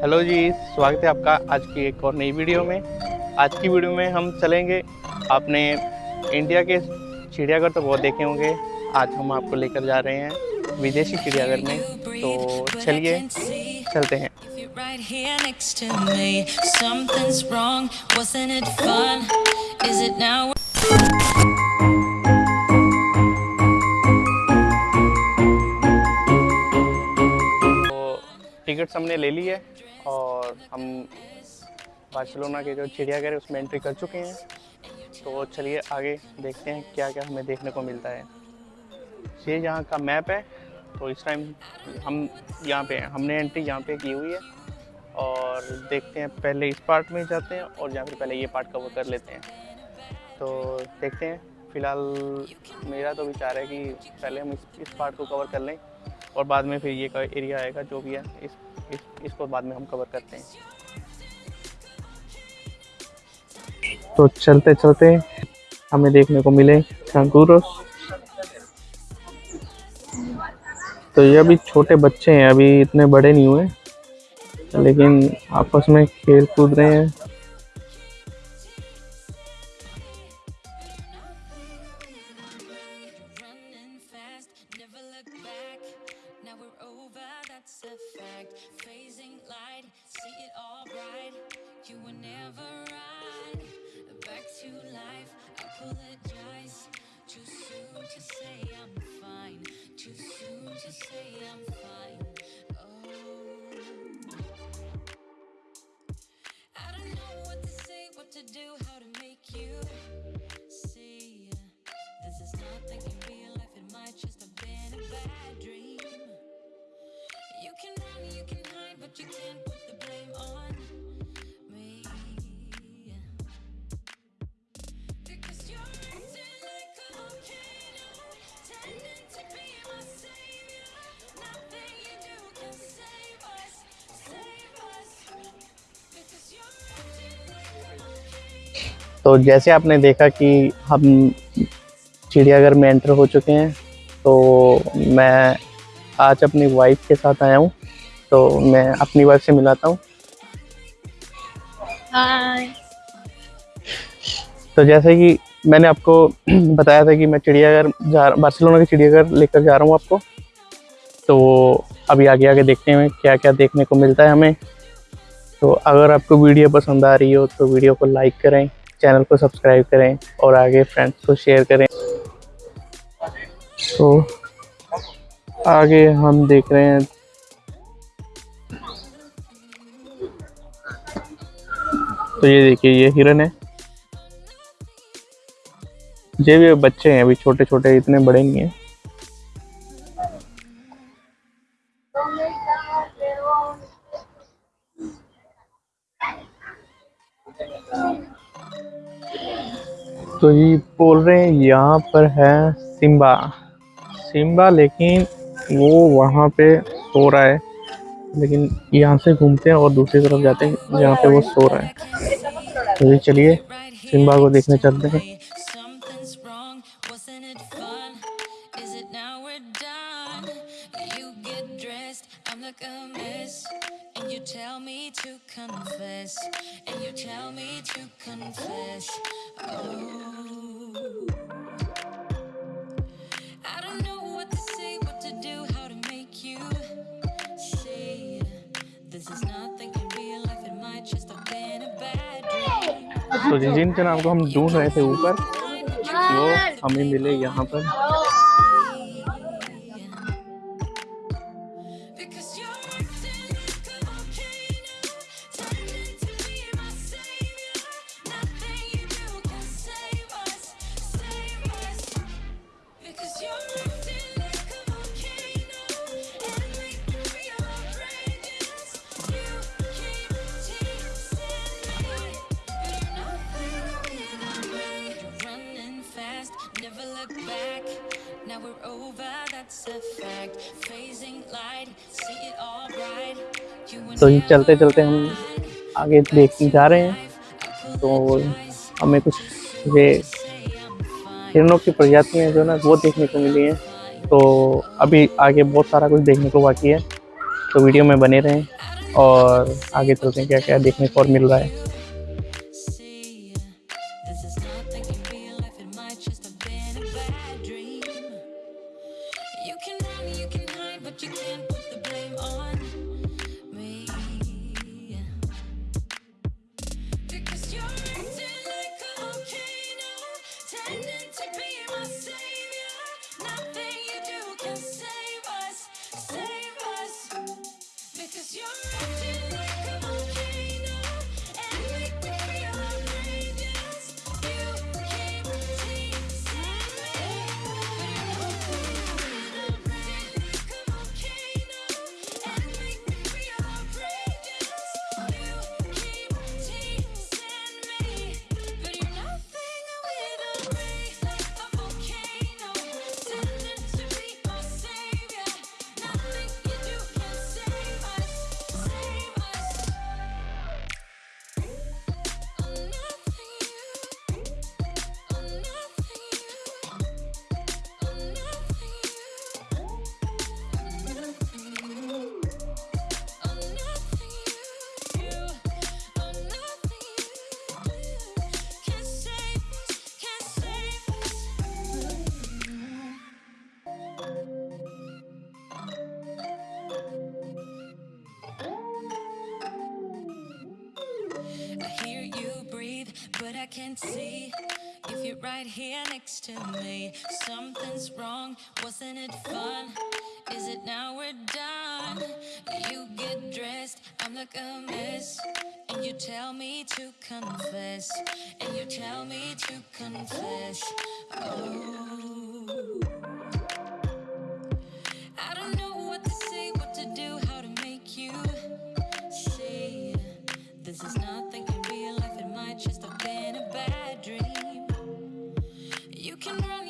Hello जी स्वागत है आपका आज की एक और नई वीडियो में। आज की वीडियो में हम चलेंगे आपने इंडिया के चिड़ियाघर तो बहुत देखे होंगे। आज हम आपको लेकर जा रहे हैं विदेशी चिड़ियाघर में। तो चलिए चलते हैं। Right here next to me something's wrong wasn't it fun? Is it now tickets हमने ले ली है। और हम बार्सिलोना के जो चिड़ियाघर है उसमें एंट्री कर चुके हैं। तो चलिए आगे देखते हैं क्या क्या हमें देखने को मिलता है। ये यहाँ का मैप है तो इस टाइम हम यहाँ पे हैं। हमने एंट्री यहाँ पे की हुई है और देखते हैं पहले इस पार्ट में जाते हैं और या फिर पहले ये पार्ट कवर कर लेते हैं। तो देखते हैं। फ़िलहाल मेरा तो विचार है कि पहले हम इस, इस पार्ट को कवर कर लें। और बाद में फिर ये का एरिया आएगा जो भी है इस, इस इसको बाद में हम कवर करते हैं। तो चलते चलते हमें देखने को मिले कंगूरस तो ये अभी छोटे बच्चे हैं अभी इतने बड़े नहीं हुए लेकिन आपस में खेल कूद रहे हैं। do how to make you see This is nothing in real life, it might just have been a bad dream. You can run, you can hide, but you can't तो जैसे आपने देखा कि हम चिड़ियाघर में एंटर हो चुके हैं तो मैं आज अपनी वाइफ के साथ आया हूँ तो मैं अपनी वाइफ से मिलाता हूँ। तो जैसे कि मैंने आपको बताया था कि मैं चिड़ियाघर जा बार्सिलोना के चिड़ियाघर लेकर जा रहा हूँ आपको। तो अभी आगे आगे देखते हैं क्या क्या देखने को मिलता है हमें। तो अगर आपको वीडियो पसंद आ रही हो तो वीडियो को लाइक करें। चैनल को सब्सक्राइब करें और आगे फ्रेंड्स को शेयर करें। तो आगे हम देख रहे हैं। तो ये देखिए, ये हिरन है। ये भी बच्चे हैं, अभी छोटे छोटे इतने बड़े नहीं हैं। तो ये बोल रहे हैं, यहाँ पर है सिम्बा। सिम्बा, लेकिन वो वहाँ पे सो रहा है। लेकिन यहाँ से घूमते हैं और दूसरी तरफ़ जाते हैं, जहाँ पे वो सो रहा है। तो ये चलिए सिम्बा को देखने चलते हैं। तो जिन नाम को हम ढूंढ रहे थे ऊपर वो हमें मिले यहाँ पर। तो ये चलते चलते हम आगे देखते जा रहे हैं। तो हमें कुछ ये हिरणों की प्रजातियाँ जो ना वो देखने को मिली हैं। तो अभी आगे बहुत सारा कुछ देखने को बाकी है। तो वीडियो में बने रहें और आगे चलते हैं क्या क्या देखने को और मिल रहा है। Can't see if you're right here next to me. Something's wrong, wasn't it fun? Is it now we're done? You get dressed, I'm like a mess. And you tell me to confess. And you tell me to confess. Oh. You can run,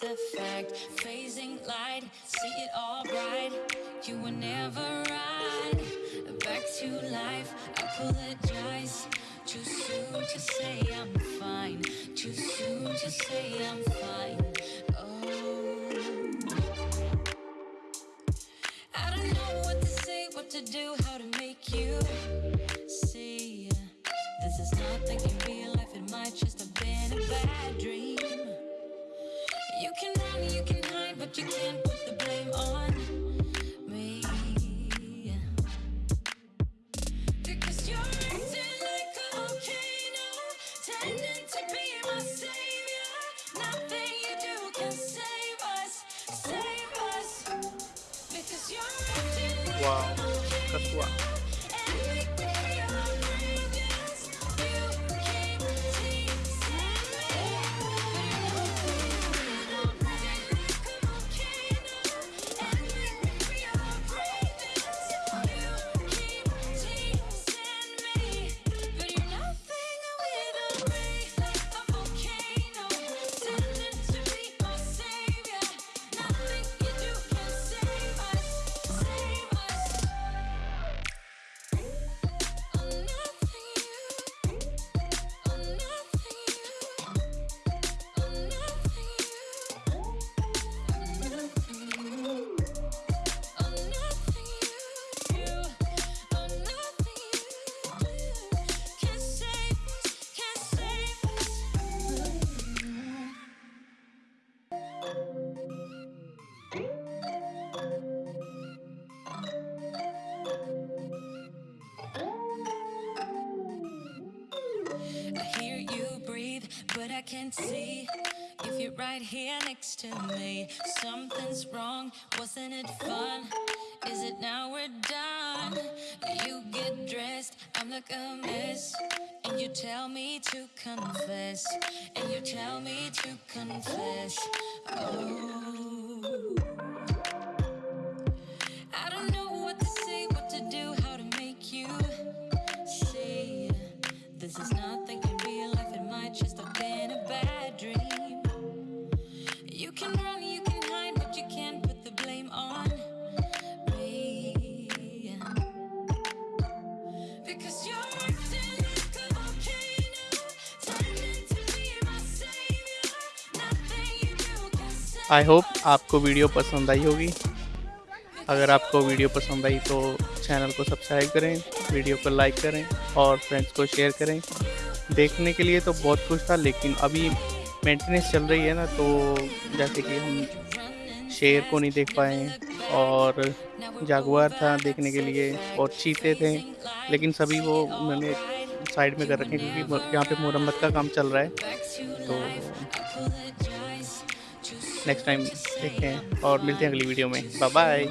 that's a fact. Phasing light, see it all bright. You were never right. Back to life, I apologize. Too soon to say I'm fine. Too soon to say I'm fine. Oh. I don't know what to say, what to do, how to make you see. This is nothing in real life, it might just have been a bad dream. You can run, you can hide, but you can't put the blame on me. Because you're acting like a volcano, tending to be my savior. Nothing you do can save us, save us. Because you're acting like वाह a volcano I can't see if you're right here next to me. Something's wrong, wasn't it fun? Is it now we're done? You get dressed, I'm like a mess. And you tell me to confess. And you tell me to confess. Oh. I hope आपको video पसंद आई होगी। अगर आपको video पसंद आई तो channel को subscribe करें, वीडियो को लाइक करें और फ्रेंड्स को शेयर करें। देखने के लिए तो बहुत कुछ था, लेकिन अभी मेंटेनेंस चल रही है ना तो जैसे कि हम शेर को नहीं देख पाए और जागवार था देखने के लिए और चीते थे, लेकिन सभी वो मैंने साइड में कर रखे क्योंकि यहाँ पे मुरम्मत का काम चल रहा है। नेक्स्ट टाइम देखते हैं और मिलते हैं अगली वीडियो में bye bye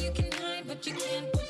you can hide, but you can't